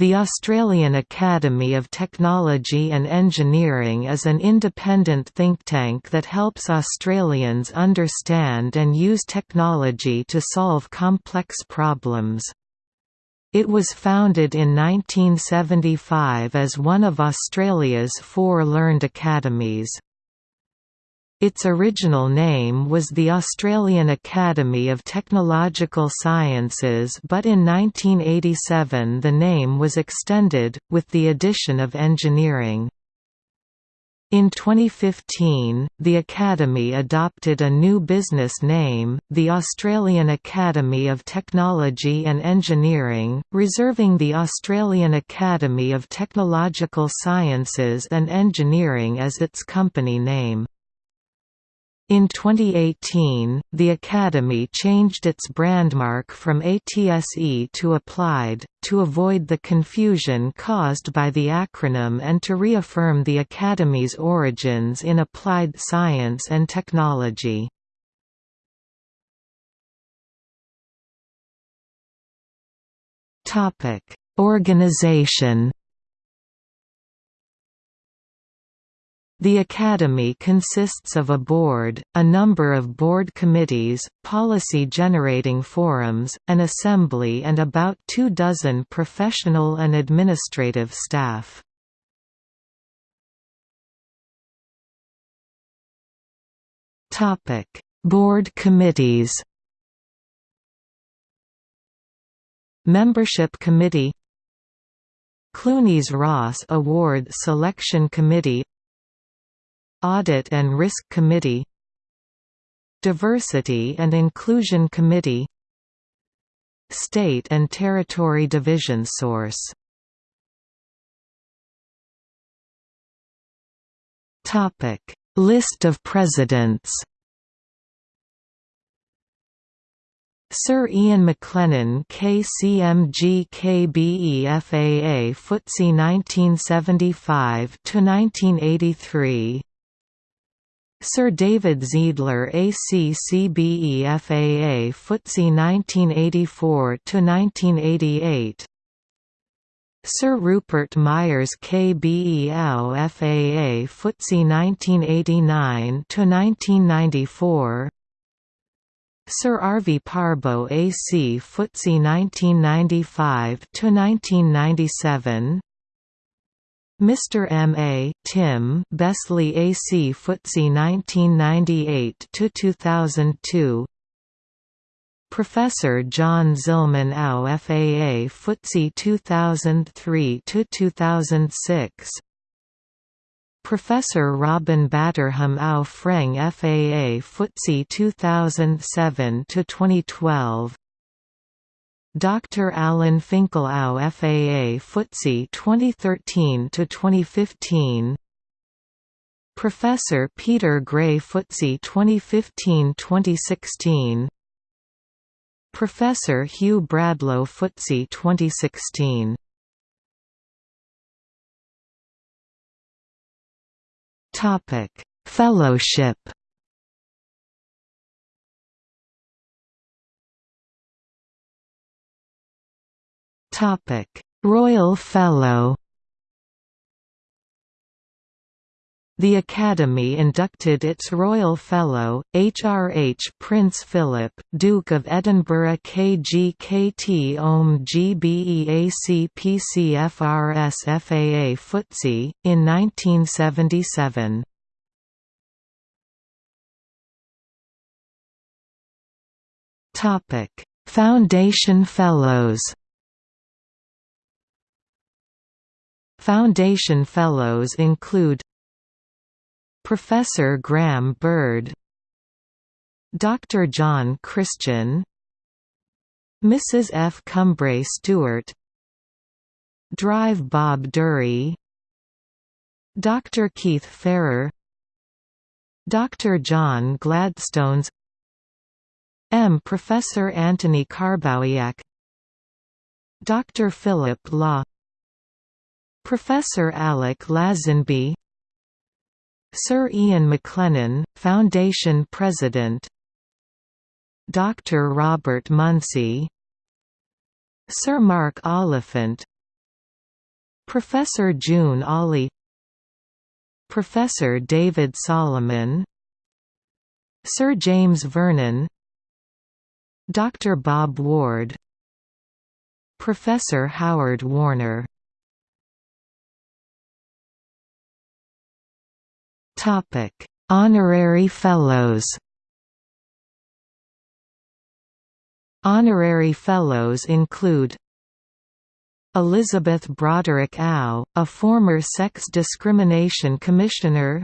The Australian Academy of Technology and Engineering is an independent think tank that helps Australians understand and use technology to solve complex problems. It was founded in 1975 as one of Australia's four learned academies. Its original name was the Australian Academy of Technological Sciences but in 1987 the name was extended, with the addition of engineering. In 2015, the Academy adopted a new business name, the Australian Academy of Technology and Engineering, reserving the Australian Academy of Technological Sciences and Engineering as its company name. In 2018, the Academy changed its brandmark from ATSE to Applied, to avoid the confusion caused by the acronym and to reaffirm the Academy's origins in applied science and technology. Organization The Academy consists of a board, a number of board committees, policy-generating forums, an assembly and about two dozen professional and administrative staff. board committees Membership Committee Clunies Ross Award Selection Committee Audit and Risk Committee Diversity and Inclusion Committee State and Territory Division Source List of presidents Sir Ian McLennan KCMG KBE FAA FTSE 1975 to 1983 Sir David Zeidler ACCBE FAA FTSE 1984–1988 Sir Rupert Myers KBEL FAA FTSE 1989–1994 Sir Arvi Parbo AC FTSE 1995–1997 Mr. M. A. Tim Besley AC FTSE 1998 to 2002. Professor John Zillman AU FAA FTSE 2003 to 2006. Professor Robin Batterham AU Freng FAA FTSE 2007 to 2012. Dr. Alan Finkel AO FAA FTSE 2013 to 2015 Professor Peter Gray FTSE 2015-2016 Professor Hugh Bradlow FTSE 2016 Topic Fellowship Topic: Royal Fellow. The Academy inducted its Royal Fellow, HRH Prince Philip, Duke of Edinburgh KGKT OM GBEAC PCFRS FAA FTSE, in 1977. Foundation Fellows Foundation Fellows include Professor Graham Bird Dr. John Christian Mrs. F. Cumbrae Stewart Drive Bob Dury Dr. Keith Farrer Dr. John Gladstones M. Professor Anthony Karbowiak Dr. Philip Law Professor Alec Lazenby Sir Ian McLennan, Foundation President Dr. Robert Muncey Sir Mark Oliphant Professor June Ali Professor David Solomon Sir James Vernon Dr. Bob Ward Professor Howard Worner Honorary Fellows Honorary Fellows include Elizabeth Broderick Ow, a former Sex Discrimination Commissioner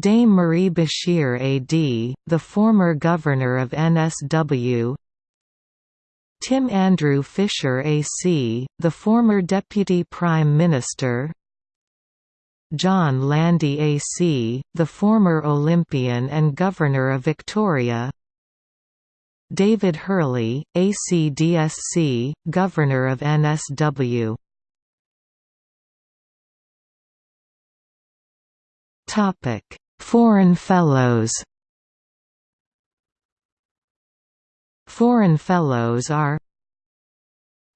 Dame Marie Bashir A.D., the former Governor of NSW Tim Andrew Fischer A.C., the former Deputy Prime Minister John Landy A.C., the former Olympian and Governor of Victoria David Hurley, ACDSC, Governor of NSW Foreign Fellows Foreign Fellows are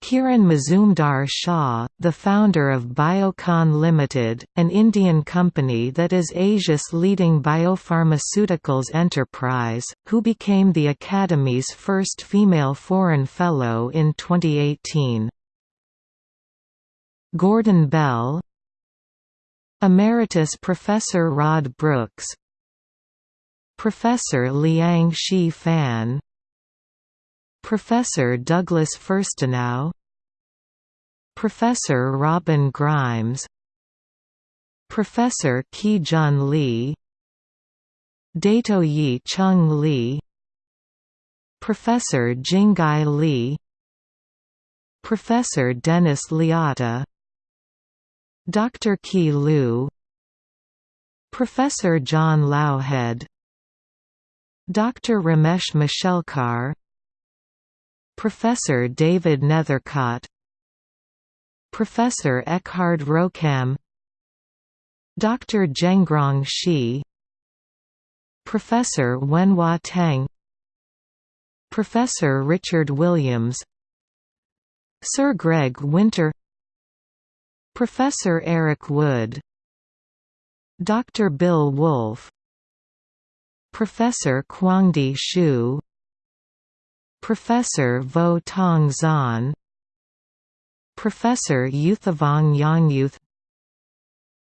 Kiran Mazumdar Shaw, the founder of Biocon Limited, an Indian company that is Asia's leading biopharmaceuticals enterprise, who became the Academy's first female foreign fellow in 2018. Gordon Bell Emeritus Professor Rod Brooks Professor Liang Shi Fan Professor Douglas Fuerstenau Professor Robin Grimes Professor Ki Jun Lee Dato Yi Chung Lee Professor Jingai Lee Professor Dennis Liotta Dr. Ki Liu Professor John Loughhead Dr. Ramesh Mashelkar Professor David Nethercot Professor Eckhard Rohkamm Dr. Zhengrong Shi Professor Wenhua Tang Professor Richard Williams Sir Greg Winter Professor Eric Wood Dr. Bill Wolfe Professor Kwangdi Shu Professor Vo Tong Xuan Professor Youthivong Yangyouth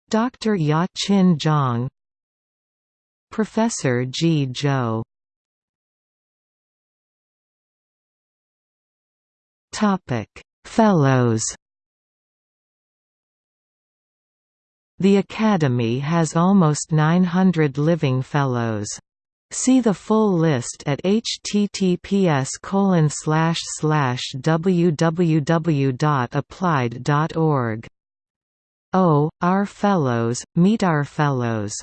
Dr. Ya Chin Zhang Professor Ji Zhou Fellows The Academy has almost 900 living fellows. See the full list at https www.applied.org. Oh, our fellows, meet our fellows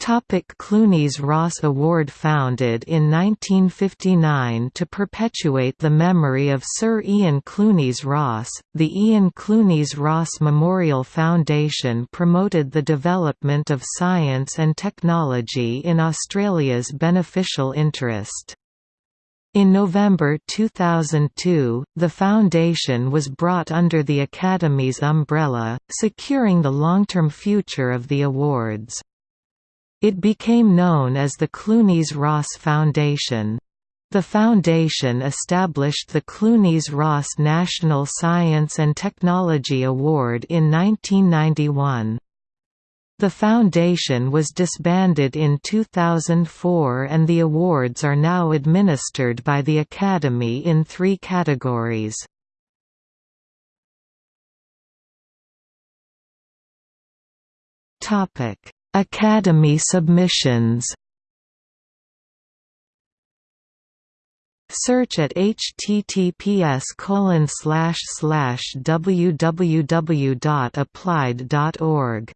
Topic Clunies Ross Award Founded in 1959 to perpetuate the memory of Sir Ian Clunies Ross, the Ian Clunies Ross Memorial Foundation promoted the development of science and technology in Australia's beneficial interest. In November 2002, the foundation was brought under the Academy's umbrella, securing the long-term future of the awards. It became known as the Clunies-Ross Foundation. The foundation established the Clunies-Ross National Science and Technology Award in 1991. The foundation was disbanded in 2004 and the awards are now administered by the Academy in three categories. Topic Academy submissions Search at https www.applied.org.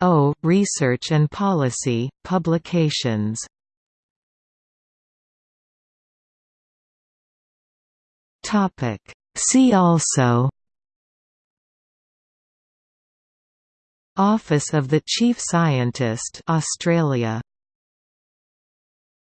O. Research and Policy, Publications Topic See also Office of the Chief Scientist Australia